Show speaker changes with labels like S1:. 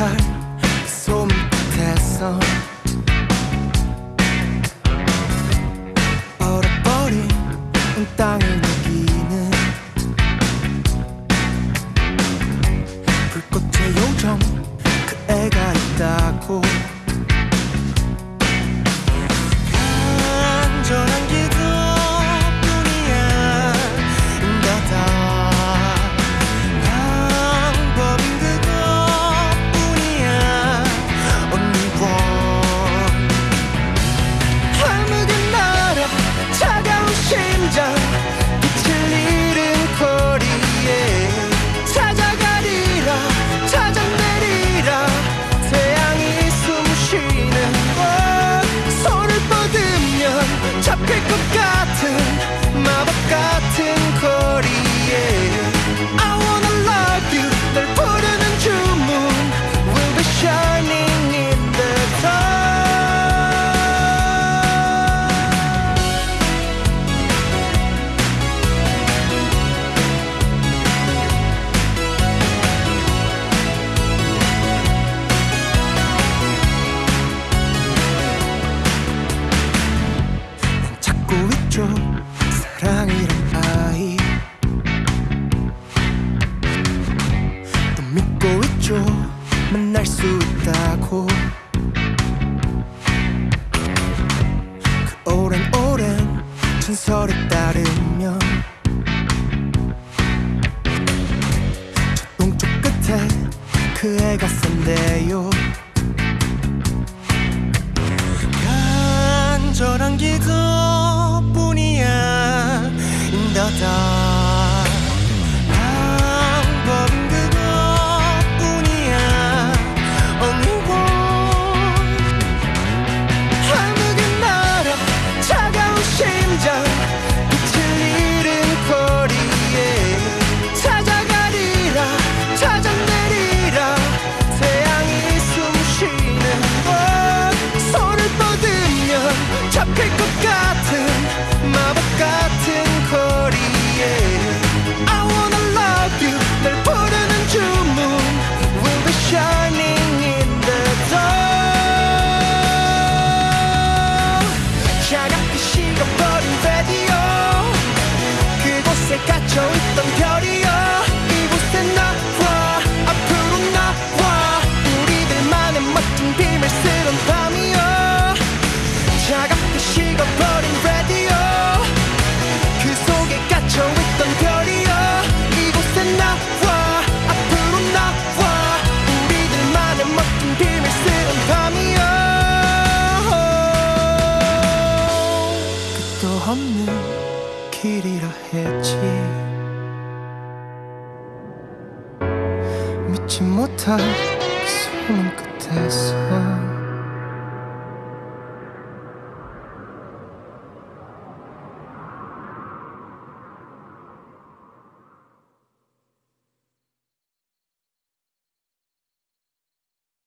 S1: 깃털 손끝에서 얼어버린 땅을 녹이는 불꽃의 요정 그 애가 있다고 있죠 사랑이란 아이. 또 믿고 있죠. 만날 수 있다고. 그 오랜 오랜 전설에 따르면 저 동쪽 끝에 그 애가 산대요 인더다. 방법은 그것뿐이야. Only one 차가운 심장 빛을 잃은 거리에 찾아가리라 찾아내리라. 태양이 숨쉬는 곳 손을 뻗으면 잡힐 것 같은 갇혀있던 별이 같이 믿지 못할 그 소문 끝에서